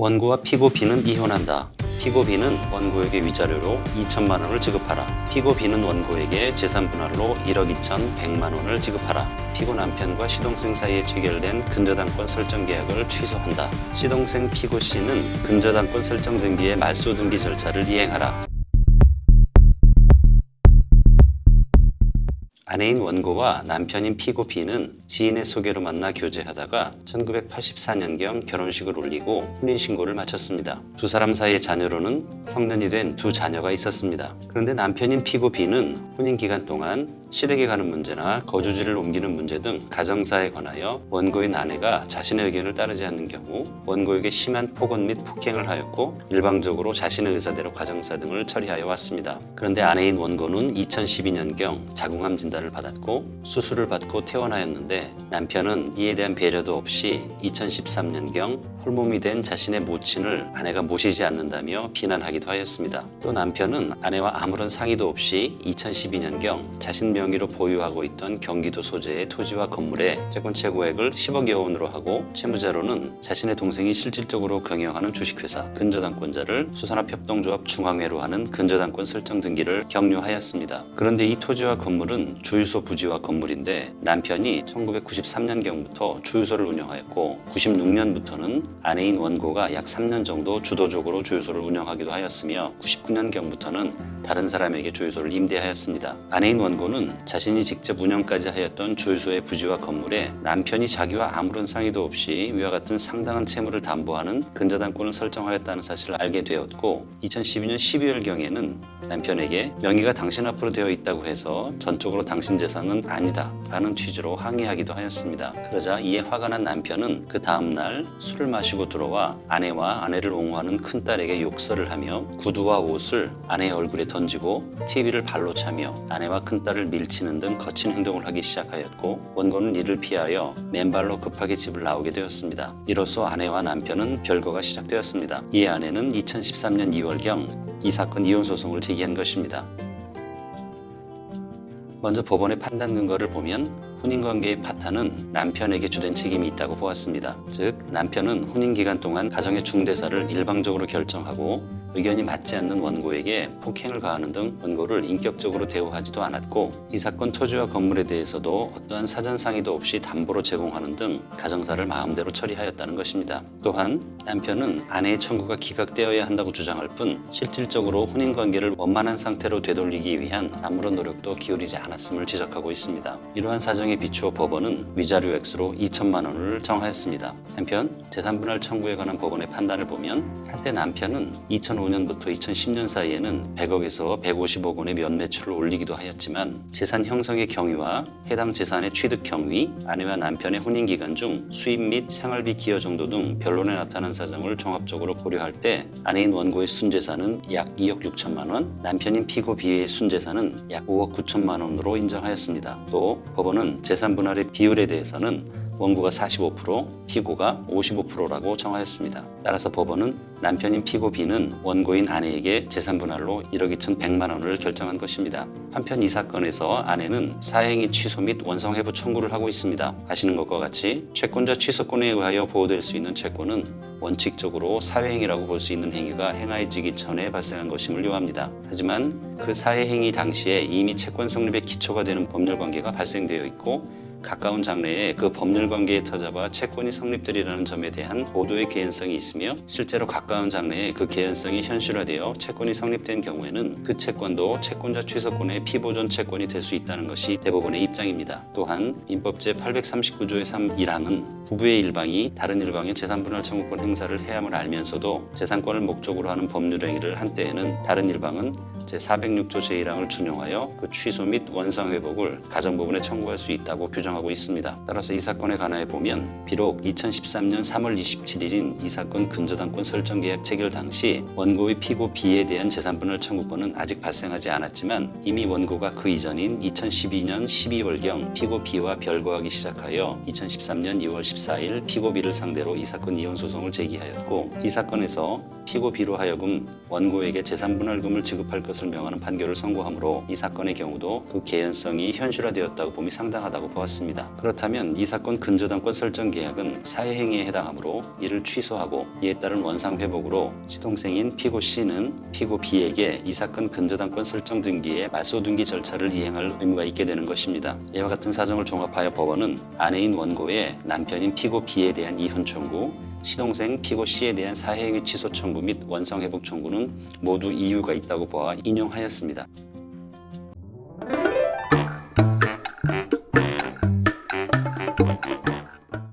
원고와 피고 B는 이혼한다. 피고 B는 원고에게 위자료로 2천만 원을 지급하라. 피고 B는 원고에게 재산 분할로 1억 2천 100만 원을 지급하라. 피고 남편과 시동생 사이에 체결된 근저당권 설정 계약을 취소한다. 시동생 피고 C는 근저당권 설정 등기의 말소 등기 절차를 이행하라. 아내인 원고와 남편인 피고 B는 지인의 소개로 만나 교제하다가 1984년경 결혼식을 올리고 혼인신고를 마쳤습니다. 두 사람 사이의 자녀로는 성년이 된 두 자녀가 있었습니다. 그런데 남편인 피고 B는 혼인 기간 동안 시댁에 가는 문제나 거주지를 옮기는 문제 등 가정사에 관하여 원고인 아내가 자신의 의견을 따르지 않는 경우 원고에게 심한 폭언 및 폭행을 하였고 일방적으로 자신의 의사대로 가정사 등을 처리하여 왔습니다. 그런데 아내인 원고는 2012년경 자궁암 진단을 받았고 수술을 받고 퇴원하였는데 남편은 이에 대한 배려도 없이 2013년경 홀몸이 된 자신의 모친을 아내가 모시지 않는다며 비난하기도 하였습니다. 또 남편은 아내와 아무런 상의도 없이 2012년경 자신 명 의로 보유하고 있던 경기도 소재의 토지와 건물에 채권 최고액을 10억여 원으로 하고 채무자로는 자신의 동생이 실질적으로 경영하는 주식회사 근저당권자를 수산업협동조합 중앙회로 하는 근저당권 설정 등기를 격려하였습니다. 그런데 이 토지와 건물은 주유소 부지와 건물인데 남편이 1993년경부터 주유소를 운영하였고 96년부터는 아내인 원고가 약 3년 정도 주도적으로 주유소를 운영하기도 하였으며 99년경부터는 다른 사람에게 주유소를 임대하였습니다. 아내인 원고는 자신이 직접 운영까지 하였던 주유소의 부지와 건물에 남편이 자기와 아무런 상의도 없이 위와 같은 상당한 채무를 담보하는 근저당권을 설정하였다는 사실을 알게 되었고 2012년 12월경에는 남편에게 명의가 당신 앞으로 되어 있다고 해서 전적으로 당신 재산은 아니다 라는 취지로 항의하기도 하였습니다. 그러자 이에 화가 난 남편은 그 다음날 술을 마시고 들어와 아내와 아내를 옹호하는 큰딸에게 욕설을 하며 구두와 옷을 아내의 얼굴에 던지고 TV를 발로 차며 아내와 큰딸을 밀 치는 등 거친 행동을 하기 시작하였고 원고는 이를 피하여 맨발로 급하게 집을 나오게 되었습니다. 이로써 아내와 남편은 별거가 시작되었습니다. 이에 아내는 2013년 2월경 이 사건 이혼 소송을 제기한 것입니다. 먼저 법원의 판단 근거를 보면 혼인관계의 파탄은 남편에게 주된 책임이 있다고 보았습니다. 즉 남편은 혼인 기간 동안 가정의 중대사를 일방적으로 결정하고 의견이 맞지 않는 원고에게 폭행을 가하는 등 원고를 인격적으로 대우하지도 않았고 이 사건 토지와 건물에 대해서도 어떠한 사전 상의도 없이 담보로 제공하는 등 가정사를 마음대로 처리하였다는 것입니다. 또한 남편은 아내의 청구가 기각되어야 한다고 주장할 뿐 실질적으로 혼인관계를 원만한 상태로 되돌리기 위한 아무런 노력도 기울이지 않았음을 지적하고 있습니다. 이러한 사정에 비추어 법원은 위자료 액수로 2천만 원을 정하였습니다. 한편 재산분할 청구에 관한 법원의 판단을 보면 한때 남편은 2005년부터 2010년 사이에는 100억에서 150억 원의 면매출을 올리기도 하였지만 재산 형성의 경위와 해당 재산의 취득 경위, 아내와 남편의 혼인 기간 중 수입 및 생활비 기여 정도 등 변론에 나타난 사정을 종합적으로 고려할 때 아내인 원고의 순재산은 약 2억 6천만 원, 남편인 피고 B의 순재산은 약 5억 9천만 원으로 인정하였습니다. 또 법원은 재산 분할의 비율에 대해서는 원고가 45%, 피고가 55%라고 정하였습니다. 따라서 법원은 남편인 피고 B는 원고인 아내에게 재산 분할로 1억 2천 100만 원을 결정한 것입니다. 한편 이 사건에서 아내는 사행위 취소 및 원성 회부 청구를 하고 있습니다. 아시는 것과 같이 채권자 취소권에 의하여 보호될 수 있는 채권은 원칙적으로 사회행위라고 볼 수 있는 행위가 행하여지기 전에 발생한 것임을 요합니다. 하지만 그 사회행위 당시에 이미 채권 성립의 기초가 되는 법률관계가 발생되어 있고 가까운 장래에 그 법률 관계에 터잡아 채권이 성립되리라는 점에 대한 보도의 개연성이 있으며 실제로 가까운 장래에 그 개연성이 현실화되어 채권이 성립된 경우에는 그 채권도 채권자 취소권의 피보존 채권이 될 수 있다는 것이 대법원의 입장입니다. 또한 민법 제 839조의 3 1항은 부부의 일방이 다른 일방의 재산분할 청구권 행사를 해야함을 알면서도 재산권을 목적으로 하는 법률 행위를 한 때에는 다른 일방은 제406조 제1항을 준용하여 그 취소 및 원상 회복을 가정법원에 청구할 수 있다고 규정하고 있습니다. 따라서 이 사건에 관하여 보면 비록 2013년 3월 27일인 이 사건 근저당권 설정 계약 체결 당시 원고의 피고 B에 대한 재산분할 청구권은 아직 발생하지 않았지만 이미 원고가 그 이전인 2012년 12월경 피고 B와 별거하기 시작하여 2013년 2월 14일 피고 B를 상대로 이 사건 이혼 소송을 제기하였고 이 사건에서 피고 B로 하여금 원고에게 재산분할금을 지급할 것을 명하는 판결을 선고하므로 이 사건의 경우도 그 개연성이 현실화되었다고 봄이 상당하다고 보았습니다. 그렇다면 이 사건 근저당권 설정 계약은 사회행위에 해당하므로 이를 취소하고 이에 따른 원상회복으로 시동생인 피고 C는 피고 B에게 이 사건 근저당권 설정 등기에 말소 등기 절차를 이행할 의무가 있게 되는 것입니다. 이와 같은 사정을 종합하여 법원은 아내인 원고의 남편인 피고 B에 대한 이혼 청구, 시동생 피고 C에 대한 사회행위 취소 청구 및 원상회복 청구는 모두 이유가 있다고 보아 인용하였습니다.